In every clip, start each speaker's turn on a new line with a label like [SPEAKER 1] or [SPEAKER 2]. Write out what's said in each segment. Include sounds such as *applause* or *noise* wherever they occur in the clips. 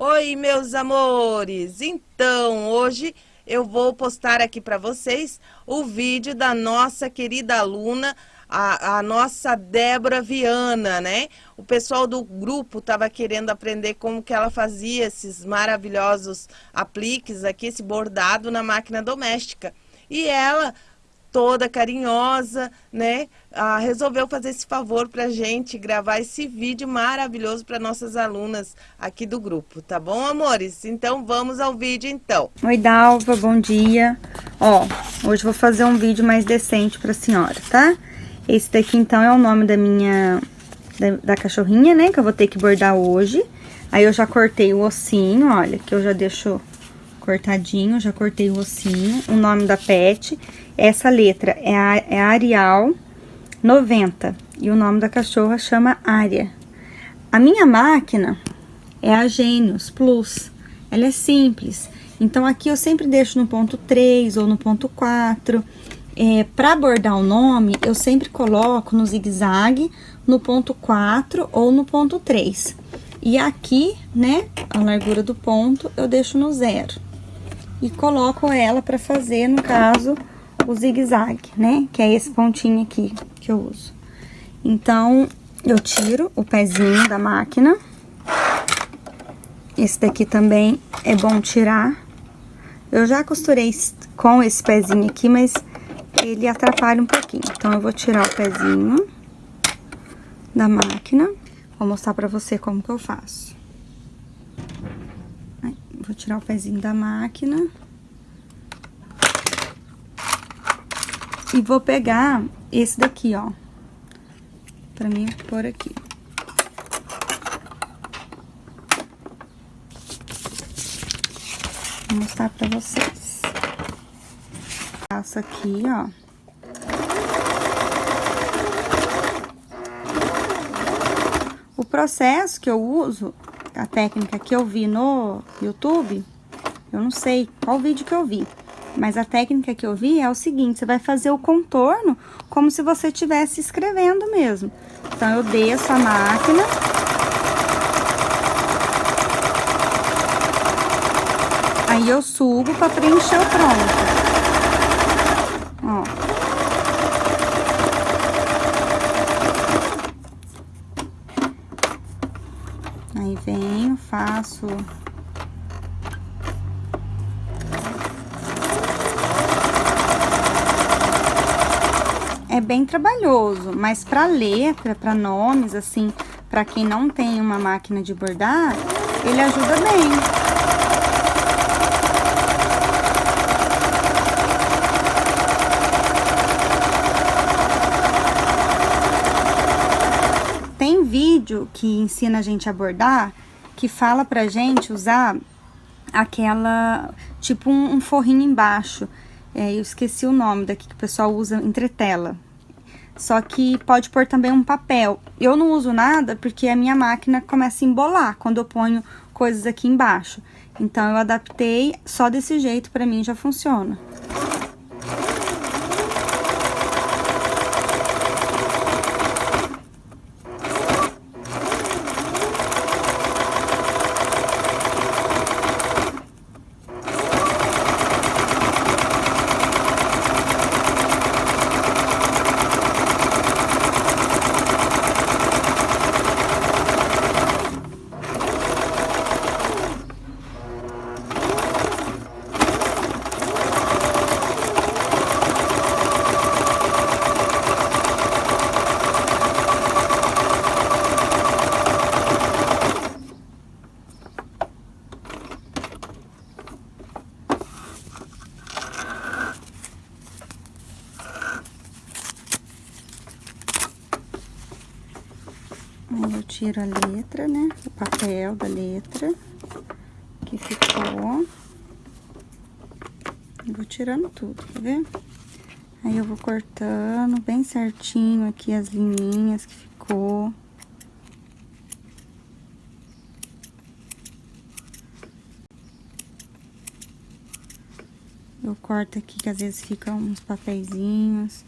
[SPEAKER 1] Oi, meus amores! Então, hoje eu vou postar aqui para vocês o vídeo da nossa querida aluna, a, a, nossa Débora Viana, né? O pessoal do grupo estava querendo aprender como que ela fazia esses maravilhosos apliques aqui, esse bordado na máquina doméstica. E ela toda carinhosa, né? Ah, resolveu fazer esse favor para gente gravar esse vídeo maravilhoso para nossas alunas aqui do grupo, tá bom, amores? Então vamos ao vídeo então.
[SPEAKER 2] Oi, Dalva, bom dia. Ó, hoje vou fazer um vídeo mais decente para a senhora, tá? Esse daqui então é o nome da minha da, da cachorrinha, né? Que eu vou ter que bordar hoje. Aí eu já cortei o ossinho, olha, que eu já deixo cortadinho, já cortei o ossinho, o nome da pet. Essa letra é, a, é Arial 90 e o nome da cachorra chama Área. A minha máquina é a Gênios Plus, ela é simples. Então, aqui eu sempre deixo no ponto 3 ou no ponto 4. É, para bordar o nome, eu sempre coloco no zigue-zague, no ponto 4 ou no ponto 3. E aqui, né, a largura do ponto, eu deixo no zero e coloco ela para fazer, no caso, o zigue-zague, né? Que é esse pontinho aqui que eu uso. Então, eu tiro o pezinho da máquina. Esse daqui também é bom tirar. Eu já costurei com esse pezinho aqui, mas ele atrapalha um pouquinho. Então, eu vou tirar o pezinho da máquina. Vou mostrar pra você como que eu faço. Vou tirar o pezinho da máquina. E vou pegar esse daqui, ó. Pra mim pôr aqui. Vou mostrar pra vocês. Passo aqui, ó. O processo que eu uso a técnica que eu vi no YouTube, eu não sei qual vídeo que eu vi, mas a técnica que eu vi é o seguinte, você vai fazer o contorno como se você estivesse escrevendo mesmo. Então, eu desço a máquina. Aí eu subo para preencher o pronto. Ó. Aí venho, faço... É bem trabalhoso, mas para letra, para nomes, assim, para quem não tem uma máquina de bordar, ele ajuda bem. vídeo que ensina a gente a bordar, que fala pra gente usar aquela, tipo um, um forrinho embaixo. É, eu esqueci o nome daqui que o pessoal usa entretela. Só que pode pôr também um papel. Eu não uso nada porque a minha máquina começa a embolar quando eu ponho coisas aqui embaixo. Então, eu adaptei só desse jeito, pra mim já funciona. Aí eu tiro a letra, né? O papel da letra que ficou. Eu vou tirando tudo, tá vendo? Aí eu vou cortando bem certinho aqui as linhas que ficou. Eu corto aqui que às vezes ficam uns papeizinhos.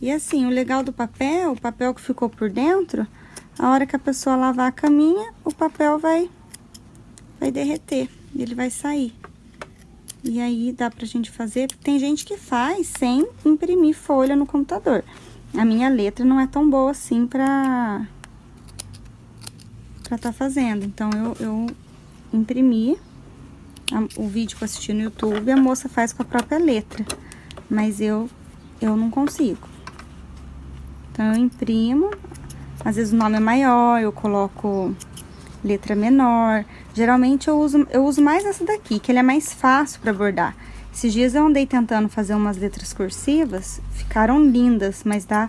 [SPEAKER 2] E assim, o legal do papel, o papel que ficou por dentro, a hora que a pessoa lavar a caminha, o papel vai, vai derreter ele vai sair. E aí dá pra gente fazer, tem gente que faz sem imprimir folha no computador. A minha letra não é tão boa assim pra pra tá fazendo. Então eu, eu imprimi o vídeo que eu assisti no YouTube, a moça faz com a própria letra. Mas eu, eu não consigo. Então eu imprimo, às vezes o nome é maior, eu coloco letra menor. Geralmente eu uso, eu uso mais essa daqui, que ele é mais fácil para bordar. Esses dias eu andei tentando fazer umas letras cursivas, ficaram lindas, mas dá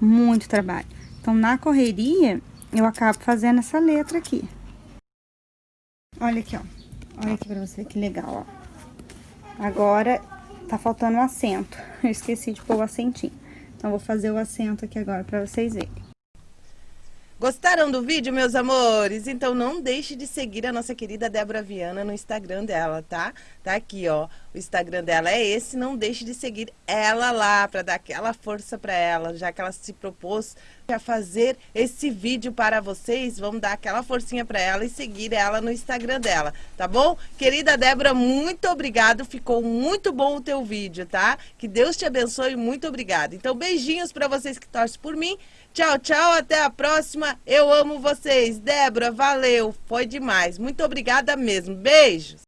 [SPEAKER 2] muito trabalho. Então, na correria, eu acabo fazendo essa letra aqui. Olha aqui, ó. Olha aqui pra você que legal, ó. Agora, tá faltando o um acento. *laughs* Eu esqueci de pôr o acentinho. Então, vou fazer o acento aqui agora pra vocês verem.
[SPEAKER 1] Gostaram do vídeo, meus amores? Então não deixe de seguir a nossa querida Débora Viana no Instagram dela, tá? Tá aqui, ó. Instagram dela é esse. Não deixe de seguir ela lá para dar aquela força para ela, já que ela se propôs a fazer esse vídeo para vocês. Vamos dar aquela forcinha para ela e seguir ela no Instagram dela, tá bom? Querida Débora, muito obrigado. Ficou muito bom o teu vídeo, tá? Que Deus te abençoe. Muito obrigada. Então, beijinhos para vocês que torcem por mim. Tchau, tchau, até a próxima. Eu amo vocês. Débora, valeu, foi demais. Muito obrigada mesmo. Beijos.